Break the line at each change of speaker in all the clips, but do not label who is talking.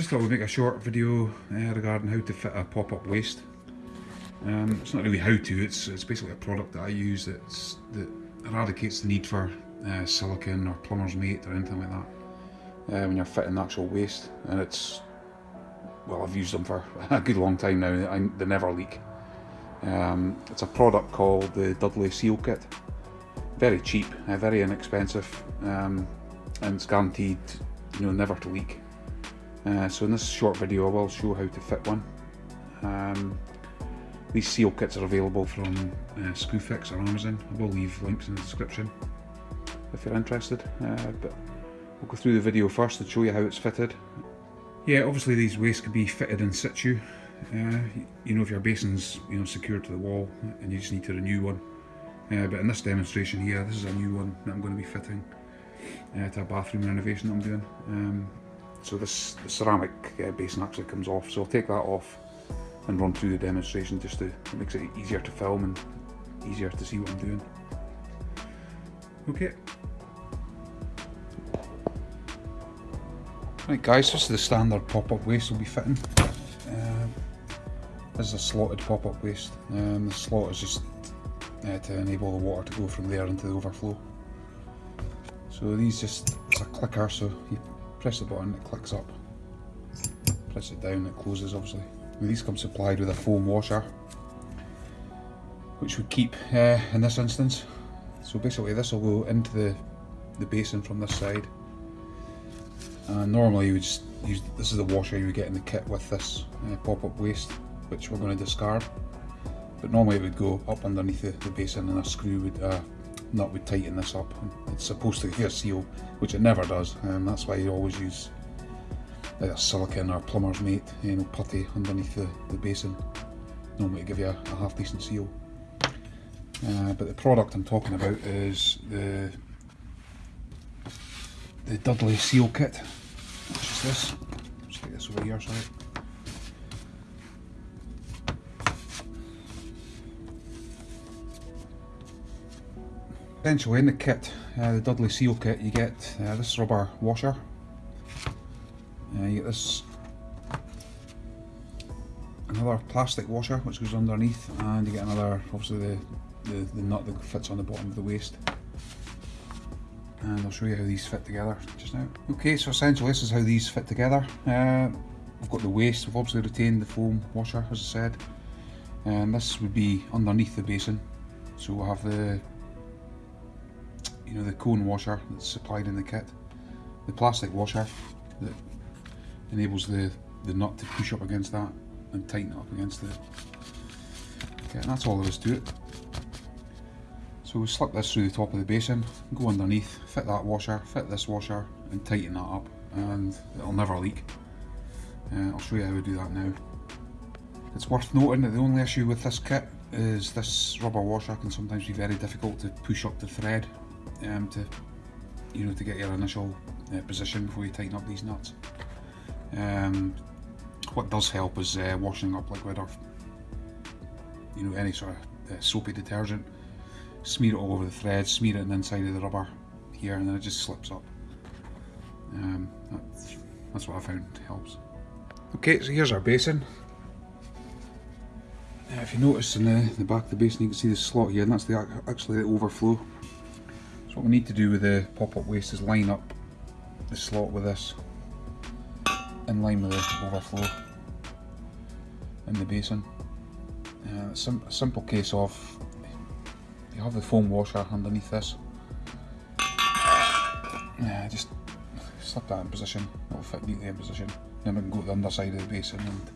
just thought we'd make a short video uh, regarding how to fit a pop-up waste. Um, it's not really how to, it's, it's basically a product that I use that's, that eradicates the need for uh, silicon or plumber's mate or anything like that uh, when you're fitting the actual waste and it's well I've used them for a good long time now I, they never leak. Um, it's a product called the Dudley Seal Kit. Very cheap very inexpensive um, and it's guaranteed you know never to leak uh, so in this short video I will show how to fit one. Um, these seal kits are available from uh, Screwfix or Amazon. I will leave links in the description if you're interested. Uh, but we'll go through the video first and show you how it's fitted. Yeah obviously these wastes can be fitted in situ. Uh, you know if your basin's you know secured to the wall and you just need to renew one. Uh, but in this demonstration here this is a new one that I'm going to be fitting uh, to a bathroom renovation that I'm doing. Um, so this ceramic uh, basin actually comes off so I'll take that off and run through the demonstration just to it makes it easier to film and easier to see what I'm doing okay Right guys, this is the standard pop-up waste we'll be fitting. Uh, this is a slotted pop-up waste. Um, the slot is just uh, to enable the water to go from there into the overflow. So these just, it's a clicker so you press the button, it clicks up. Press it down, it closes obviously. And these come supplied with a foam washer which we keep uh, in this instance. So basically this will go into the, the basin from this side uh, normally you would just use, this is the washer you would get in the kit with this uh, pop-up waste, which we're going to discard. But normally it would go up underneath the, the basin and a screw would, uh, nut would tighten this up. It's supposed to a seal, which it never does, and that's why you always use either silicon or plumber's mate, you know, putty underneath the, the basin, normally give you a, a half decent seal. Uh, but the product I'm talking about is the the Dudley Seal Kit. Which is this? Let's this over here, sorry. Essentially in the kit, uh, the Dudley Seal Kit, you get uh, this rubber washer. Uh, you get this another plastic washer which goes underneath and you get another, obviously the, the, the nut that fits on the bottom of the waste and I'll show you how these fit together just now. Okay, so essentially this is how these fit together. Uh, we've got the waste, we've obviously retained the foam washer as I said, and this would be underneath the basin. So we'll have the, you know, the cone washer that's supplied in the kit, the plastic washer that enables the, the nut to push up against that and tighten up against the, okay, and that's all there is to it. So we slip this through the top of the basin, go underneath, fit that washer, fit this washer and tighten that up and it'll never leak. Uh, I'll show you how we do that now. It's worth noting that the only issue with this kit is this rubber washer can sometimes be very difficult to push up the thread um, to you know to get your initial uh, position before you tighten up these nuts. Um, what does help is uh, washing up liquid or you know any sort of uh, soapy detergent smear it all over the thread, smear it on the inside of the rubber here and then it just slips up. Um, that's, that's what I found helps. Okay, so here's our basin. Uh, if you notice in the, the back of the basin you can see the slot here and that's the actually the overflow. So what we need to do with the pop-up waste is line up the slot with this in line with the overflow in the basin. Uh, it's a simple case of you have the foam washer underneath this. Yeah, just slip that in position, it'll fit neatly in position. Then we can go to the underside of the basin and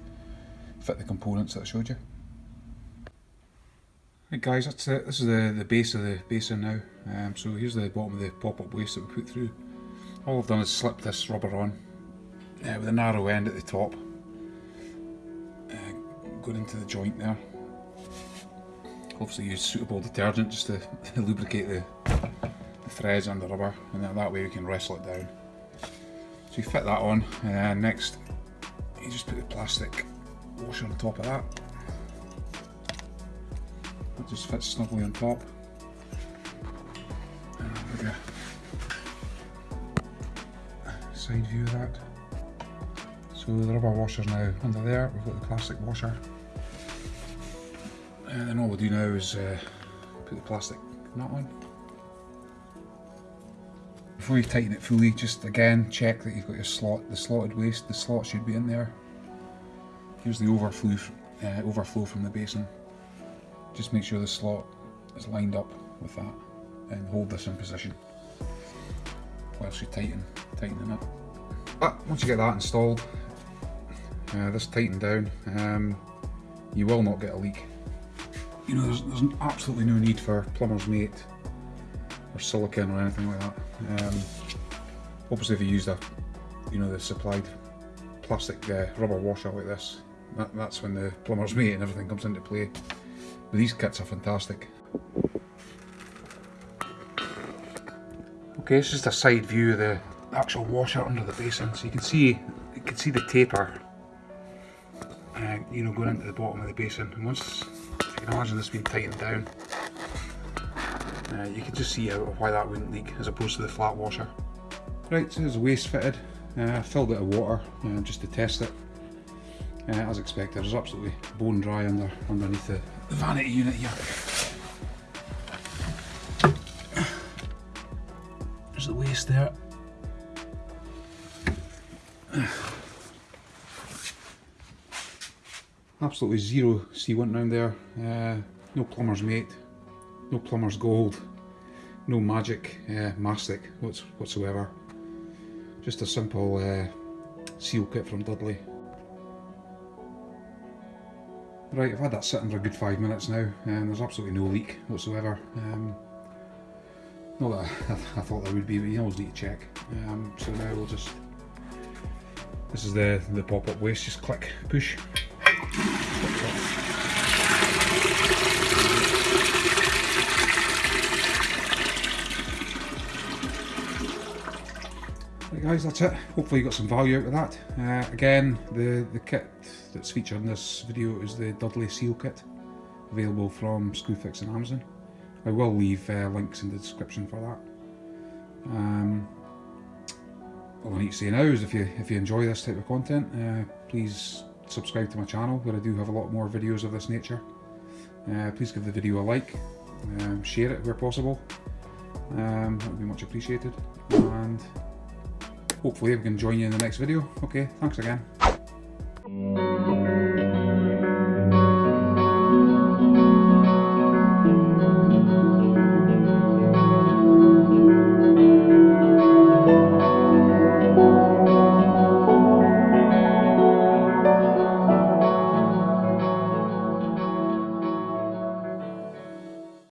fit the components that I showed you. Guys, that's it. This is the, the base of the basin now. Um, so here's the bottom of the pop-up waste that we put through. All I've done is slip this rubber on uh, with a narrow end at the top. Uh, going into the joint there obviously use suitable detergent just to lubricate the, the, threads and the rubber and that, that way we can wrestle it down. So you fit that on and next you just put the plastic washer on top of that. Just fits snugly on top. And side view of that. So the rubber washer's now under there, we've got the plastic washer. And then all we'll do now is uh, put the plastic nut on. Before you tighten it fully, just again check that you've got your slot, the slotted waste, the slot should be in there. Here's the overflow, uh, overflow from the basin. Just make sure the slot is lined up with that and hold this in position whilst you tighten, tighten it. But once you get that installed, uh, this tightened down, um, you will not get a leak. You know, there's, there's absolutely no need for plumber's mate or silicone or anything like that. Um, obviously if you used a, you know, the supplied plastic uh, rubber washer like this, that, that's when the plumber's mate and everything comes into play. But these kits are fantastic. Okay, it's just a side view of the actual washer under the basin, so you can see you can see the taper, uh, you know, going into the bottom of the basin. And once you can imagine this being tightened down, uh, you can just see how, why that wouldn't leak as opposed to the flat washer. Right, so there's a waste fitted. Uh, filled it with water uh, just to test it. Uh, as expected, it was absolutely bone dry under underneath the, the vanity unit here. There's the waste there. Absolutely zero sealant around there. Uh, no plumber's mate, no plumber's gold, no magic uh, mastic whatsoever. Just a simple uh, seal kit from Dudley. Right, I've had that sitting for a good five minutes now and there's absolutely no leak whatsoever. Um, not that I, I, thought there would be, but you always need to check. Um, so now we'll just, this is the, the pop-up waste, just click, push. Right guys, that's it. Hopefully you got some value out of that. Uh, again, the, the kit that's featured in this video is the Dudley Seal Kit, available from Screwfix and Amazon. I will leave uh, links in the description for that. Um, all I need to say now is if you if you enjoy this type of content, uh, please subscribe to my channel where I do have a lot more videos of this nature. Uh, please give the video a like, um, share it where possible. Um, that would be much appreciated. And hopefully we can join you in the next video. Okay, thanks again.